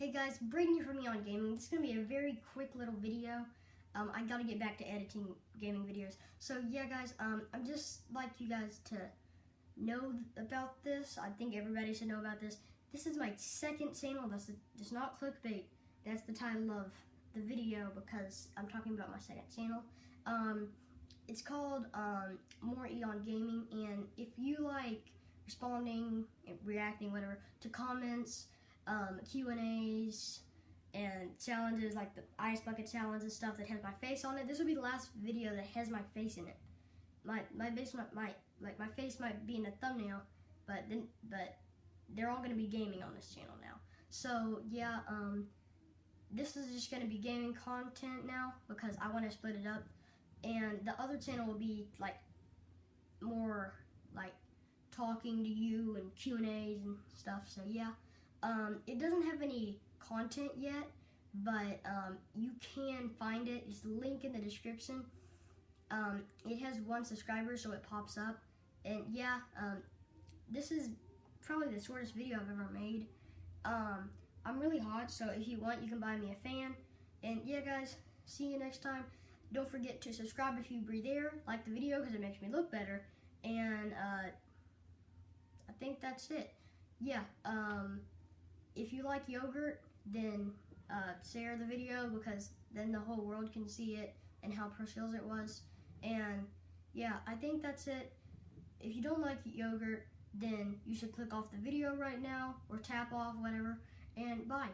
Hey guys, here from Eon Gaming. This is going to be a very quick little video. Um, I got to get back to editing gaming videos. So yeah guys, um, I'm just like you guys to know about this. I think everybody should know about this. This is my second channel. That's just not clickbait. That's the title of the video because I'm talking about my second channel. Um, it's called um, More Eon Gaming, and if you like responding, reacting, whatever, to comments, um, Q and challenges like the ice bucket challenge and stuff that has my face on it. This will be the last video that has my face in it. My my face might, might like my face might be in the thumbnail, but then but they're all gonna be gaming on this channel now. So yeah, um, this is just gonna be gaming content now because I want to split it up, and the other channel will be like more like talking to you and Q and A's and stuff. So yeah. Um, it doesn't have any content yet, but um, you can find it. It's link in the description. Um, it has one subscriber, so it pops up. And yeah, um, this is probably the shortest video I've ever made. Um, I'm really hot, so if you want, you can buy me a fan. And yeah, guys, see you next time. Don't forget to subscribe if you breathe air, like the video because it makes me look better. And uh, I think that's it. Yeah, um, if you like yogurt, then uh, share the video because then the whole world can see it and how pro skills it was. And yeah, I think that's it. If you don't like yogurt, then you should click off the video right now or tap off, whatever. And bye.